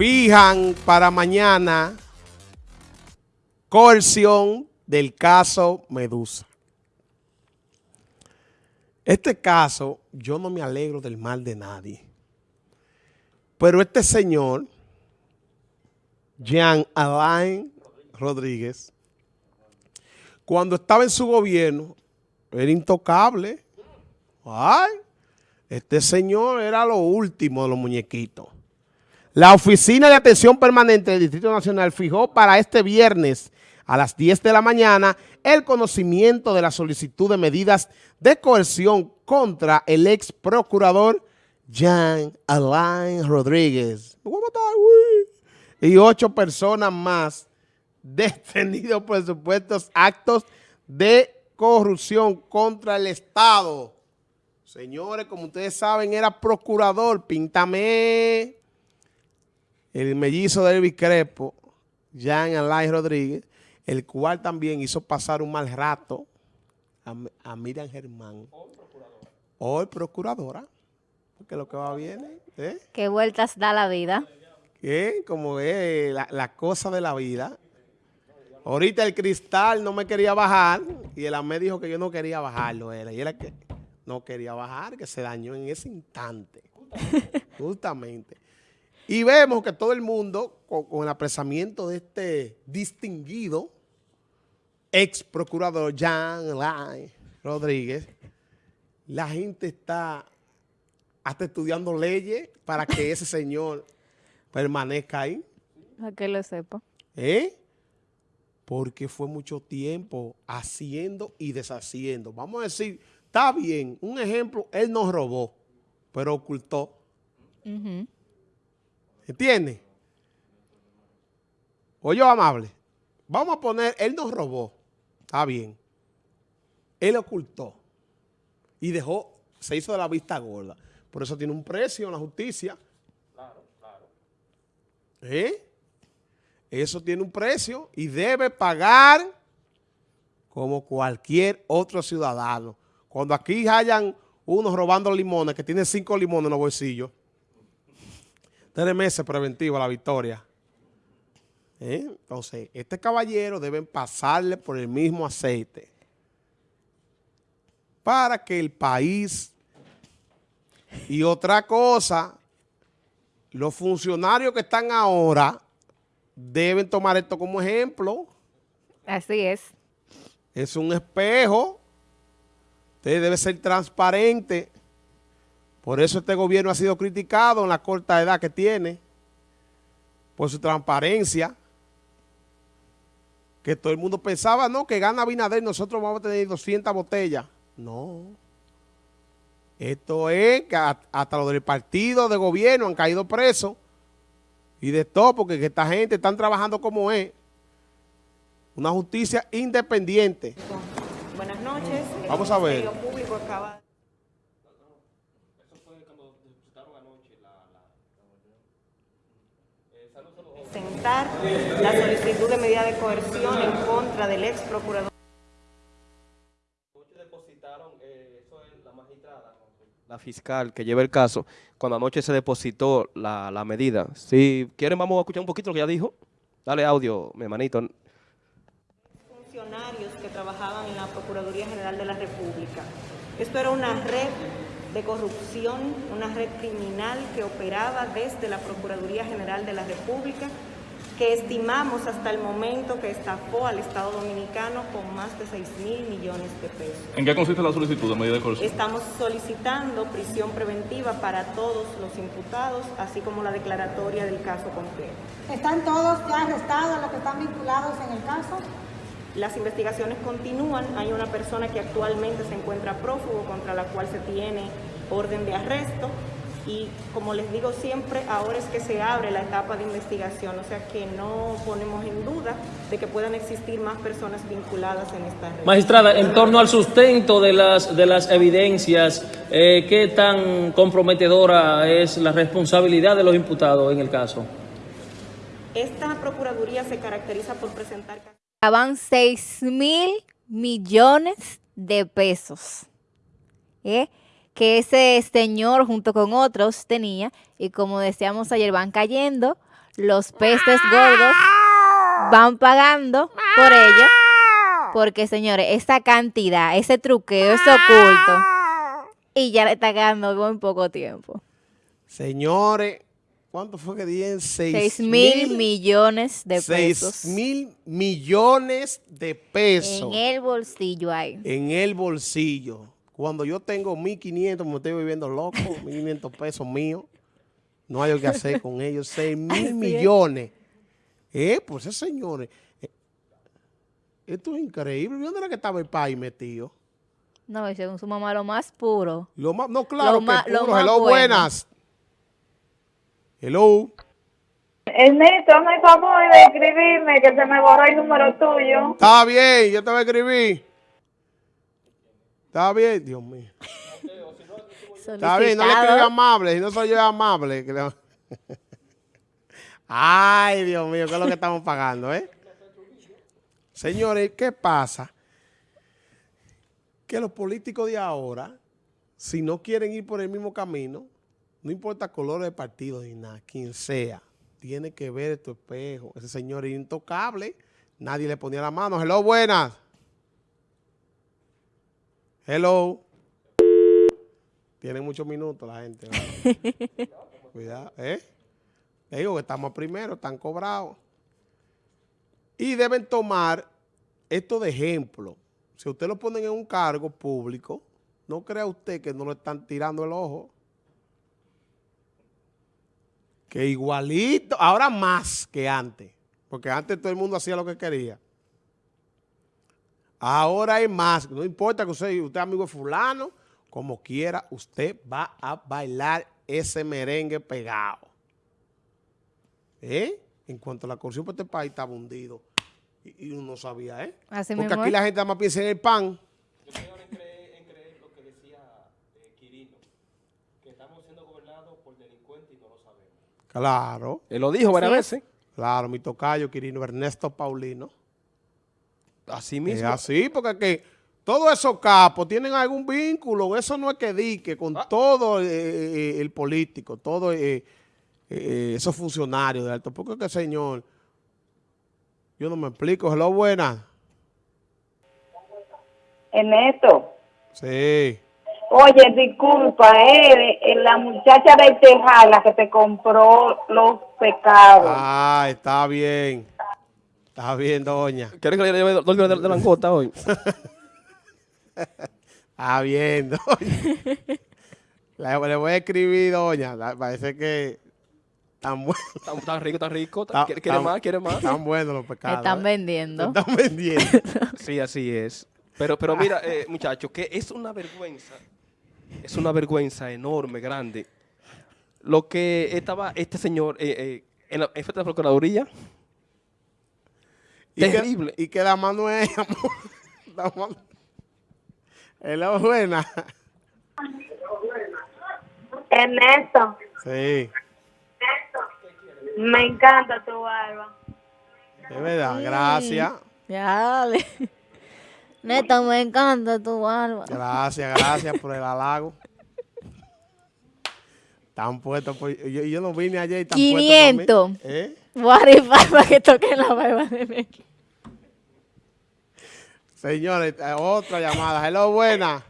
fijan para mañana coerción del caso Medusa. Este caso, yo no me alegro del mal de nadie. Pero este señor, Jean Alain Rodríguez, cuando estaba en su gobierno, era intocable. Ay, este señor era lo último de los muñequitos. La Oficina de Atención Permanente del Distrito Nacional fijó para este viernes a las 10 de la mañana el conocimiento de la solicitud de medidas de coerción contra el ex procurador Jean Alain Rodríguez. Y ocho personas más detenidos por supuestos actos de corrupción contra el Estado. Señores, como ustedes saben, era procurador. Píntame el mellizo de Elvis Crepo, Jean Alain Rodríguez, el cual también hizo pasar un mal rato a, Miriam Germán. Hoy procuradora. Porque lo que va bien. ¿eh? ¿Qué vueltas da la vida? ¿Qué? Como es la, cosa de la vida. Ahorita el cristal no me quería bajar y el AME dijo que yo no quería bajarlo. Era, y era que no quería bajar, que se dañó en ese instante. Justamente. Y vemos que todo el mundo, con, el apresamiento de este distinguido ex procurador Jean Lai Rodríguez, la gente está hasta estudiando leyes para que ese señor permanezca ahí. A que lo sepa. ¿Eh? Porque fue mucho tiempo haciendo y deshaciendo. Vamos a decir, está bien, un ejemplo, él nos robó, pero ocultó. ¿Entiende? Oye, amable, vamos a poner, él nos robó, está bien. Él ocultó y dejó, se hizo de la vista gorda. Por eso tiene un precio en la justicia. Claro, claro. ¿Eh? Eso tiene un precio y debe pagar como cualquier otro ciudadano. Cuando aquí hayan unos robando limones, que tienen cinco limones en los bolsillos, tres meses preventivo a la victoria. ¿Eh? Entonces, este caballero deben pasarle por el mismo aceite para que el país y otra cosa, los funcionarios que están ahora deben tomar esto como ejemplo. Así es. Es un espejo. Usted debe ser transparente. Por eso este gobierno ha sido criticado en la corta edad que tiene. Por su transparencia. Que todo el mundo pensaba, no, que gana Binader, nosotros vamos a tener 200 botellas. No. Esto es que hasta los del partido de gobierno han caído presos y de todo, porque esta gente están trabajando como es. Una justicia independiente. Buenas noches. Vamos a ver. Sentar la solicitud de medida de coerción en contra del ex procurador. depositaron, eh, eso es la magistrada la fiscal que lleva el caso, cuando anoche se depositó la, la, medida. Si quieren, vamos a escuchar un poquito lo que ya dijo. Dale audio, mi hermanito. Funcionarios que trabajaban en la Procuraduría General de la República. Esto era una red de corrupción, una red criminal que operaba desde la Procuraduría General de la República que estimamos hasta el momento que estafó al Estado Dominicano con más de 6 mil millones de pesos. ¿En qué consiste la solicitud de medida de coerción? Estamos solicitando prisión preventiva para todos los imputados, así como la declaratoria del caso completo. ¿Están todos ya arrestados los que están vinculados en el caso? Las investigaciones continúan. Hay una persona que actualmente se encuentra prófugo contra la cual se tiene orden de arresto y como les digo siempre, ahora es que se abre la etapa de investigación, o sea que no ponemos en duda de que puedan existir más personas vinculadas en esta red. Magistrada, en torno al sustento de las, de las evidencias, eh, ¿qué tan comprometedora es la responsabilidad de los imputados en el caso? Esta Procuraduría se caracteriza por presentar... Van 6 mil millones de pesos. ¿Eh? que ese señor junto con otros tenía y como decíamos ayer van cayendo los peces gordos van pagando por ello. Porque, señores, esa cantidad, ese truqueo, ese oculto, y ya le está quedando en poco tiempo. Señores, ¿cuánto fue que dije? Seis, 6 mil millones de pesos mil millones de pesos en el bolsillo ahí. en el bolsillo. Cuando yo tengo 1.500, me estoy viviendo loco, 1.500 pesos míos. No hay lo que hacer con ellos. 6 mil millones. Eh, pues señores. eh, esto es increíble. ¿Dónde era que estaba el país metido? No, según su mamá, lo más puro. Lo más, no, claro, Lo que lo puro. más Hello, bueno. buenas. Hello. Ernesto, hazme el favor de escribirme que se me borró el número tuyo. Está bien, yo te voy a escribir. Está bien, Dios mío. Está bien, no le escribí amable, si no soy yo amable. Ay, Dios mío, ¿qué es lo que estamos pagando, eh? Señores, ¿qué pasa? Que los políticos de ahora, si no quieren ir por el mismo camino, no importa color de partido ni nada, quien sea, tiene que ver tu espejo. Ese señor es intocable, nadie le ponía la mano. Hello, buenas. Hello. Tienen muchos minutos la gente. Cuidado, ¿eh? Le digo que estamos primero, están cobrados. Y deben tomar esto de ejemplo. Si usted lo ponen en un cargo público, no crea usted que no lo están tirando el ojo. Que igualito, ahora más que antes. Porque antes todo el mundo hacía lo que quería. Ahora hay más. No importa que usted, usted amigo de fulano, como quiera, usted va a bailar ese merengue pegado. ¿Eh? En cuanto a la corrupción por este país estaba hundido. Y, y uno no sabía, ¿eh? Así Porque aquí la gente nada más piensa en el pan. Claro, Él lo dijo varias es. veces. claro, mi tocayo Quirino Ernesto Paulino. Así Es mismo. así, porque que todos esos capos tienen algún vínculo. Eso no es que dique con Ah. todo eh, eh, el político, todos esos funcionarios de alto. Porque que señor, yo no me explico. Hello, buena. Ernesto, Sí. Oye, disculpa, eh, eh, la muchacha de Tejal, la que te compró los pecados. Ah, está bien. Está bien, doña. ¿Quieres que le lleve dos de, de langota hoy? Está bien, doña. Le, le voy a escribir, doña. La- Parece que tan bueno. Tan, tan rico, tan rico. Tan- ¿Quiere, quiere tan- más? ¿Quiere más? Están buenos los pecados. Están ¿eh? vendiendo. Están vendiendo. Sí, así es. Pero, pero mira, eh, muchachos, que es una vergüenza, es una vergüenza enorme, grande, lo que estaba este señor eh, eh, en la en frente de la Procuraduría. Y que- Terrible. y que la mano es amor. La mano. Es la buena. Ernesto, Sí, me encanta tu barba. es verdad. Gracias. Ya, dale. Neta, me encanta tu barba. Gracias, gracias por el halago. Están puestos por, yo, yo no vine ayer y están 500. puestos por mí. ¿Eh? Voy a rifar para que toque la barba de mí. Señores, eh, otra llamada. Hello, buena.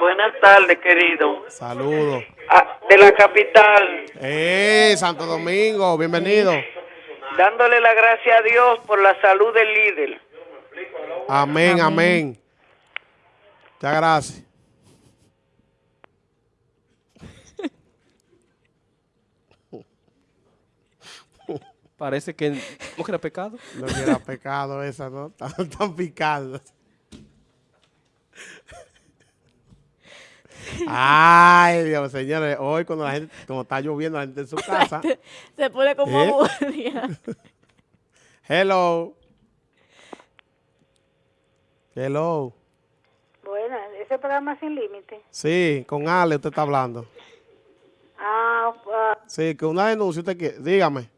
Buenas tardes, querido. Saludos. Ah, de la capital, Eh, Santo Domingo, bienvenido. dándole la gracia a Dios por la salud del líder. Amén, amén. Muchas gracias. Parece que no que era pecado. No que era pecado esa, ¿no? Están tan picados. Ay, Dios, señores, hoy cuando la gente, como está lloviendo la gente en su casa. Se pone como ¿Eh? Hello. Hello. Bueno, ese programa sin límite. Sí, con Ale usted está hablando. Ah, ah, Sí, que una denuncia usted quiere. Dígame.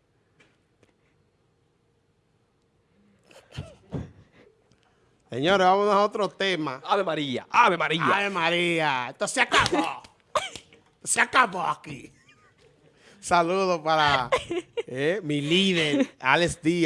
Señores, vamos a otro tema. Ave María, Ave María. Ave María, esto se acabó. se acabó aquí. Saludos para Eh, mi líder, Alex Díaz.